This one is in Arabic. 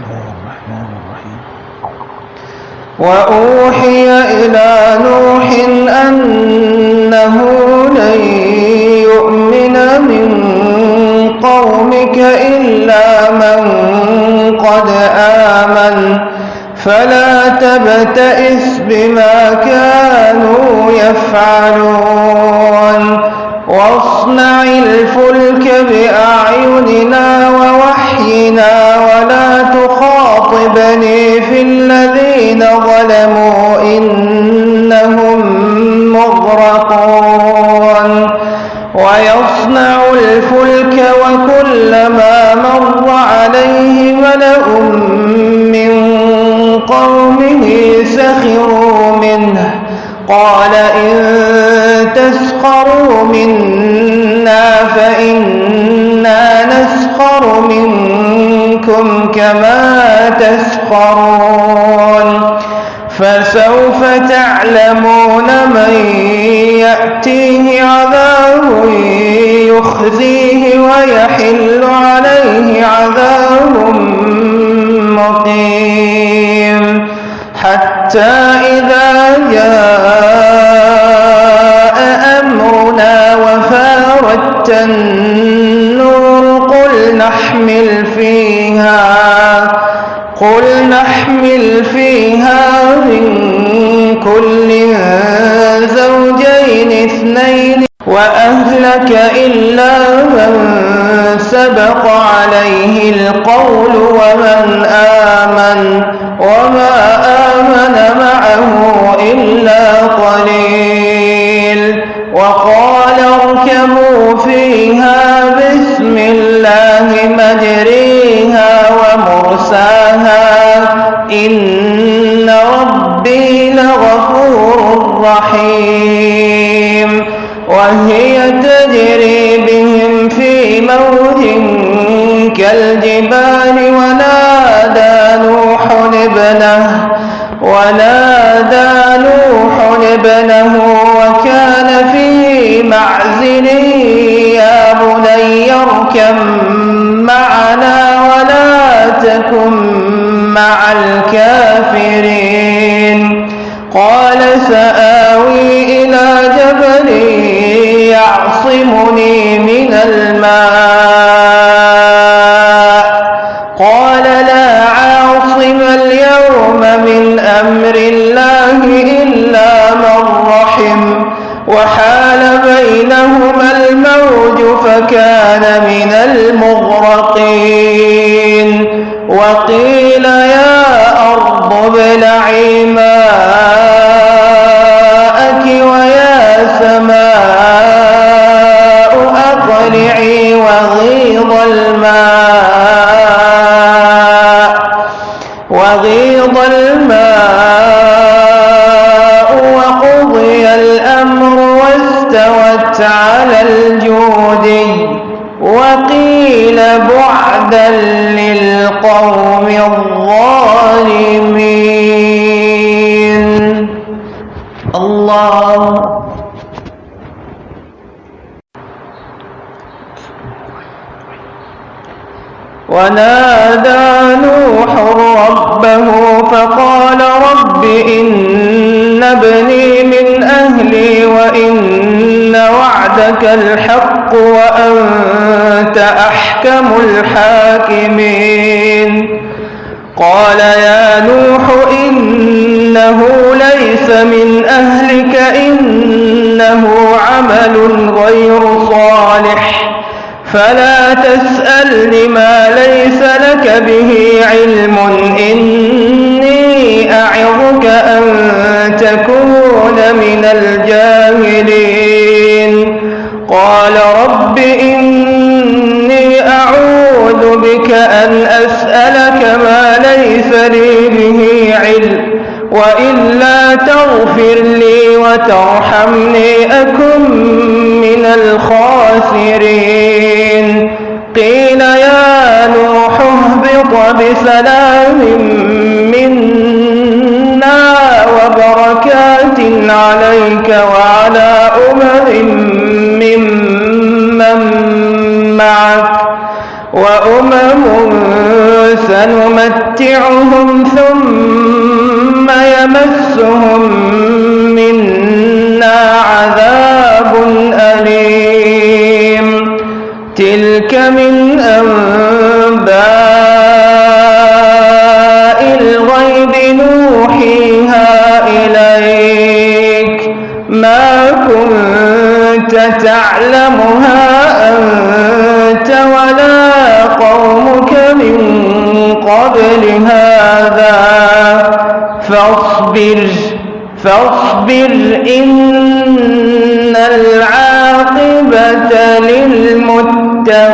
الله الرحمن الرحيم. وأوحي إلى نوح أنه لن يؤمن من قومك إلا من قد آمن. فلا تبتئس بما كانوا يفعلون. تخاطبني في الذين ظلموا إنهم مغرقون ويصنع الفلك وكلما مر عليه ملأ من قومه سخروا منه قال إن تسخروا منا فإنا نسخر منكم كما تسخرون. فسوف تعلمون من يأتيه عذاب يخزيه ويحل عليه عذاب مقيم. حتى إذا جاء أمرنا وفاردت النور قل نحمل فيها قل نحمل فيها من كل زوجين اثنين وأهلك إلا من سبق عليه القول ومن آمن وما رحيم وهي تجري بهم في موج كالجبال ونادى نوح ابنه ونادى نوح ابنه وكان في معزل يا بني اركب معنا ولا تكن مع الكافرين. قال وحال بينهما الموج فكان من المغرقين. وقيل يا أرض ابلعي ماءك بعدا للقوم الظالمين الله ونادى نوح ربه فقال رب إن ابني من أهلي وإن وعدك الحق وأنت أحكم الحاكمين. قال يا نوح إنه ليس من أهلك إنه عمل غير صالح. فلا تسألني ما ليس لك به علم إني أعظك أن تكون من الجاهلين. تغفر لي وترحمني أكن من الخاسرين. قيل يا نوح اهبط بسلام منا وبركات عليك وعلى أمم ممن معك وأمم سنمتعهم ثم يمسهم منا عذاب أليم. تلك من أنباء الغيب نوحيها إليك. ما كنت تعلمها أنت ولا قومك من قبل هذا فاصبر فاصبر إن العاقبة للمتقين.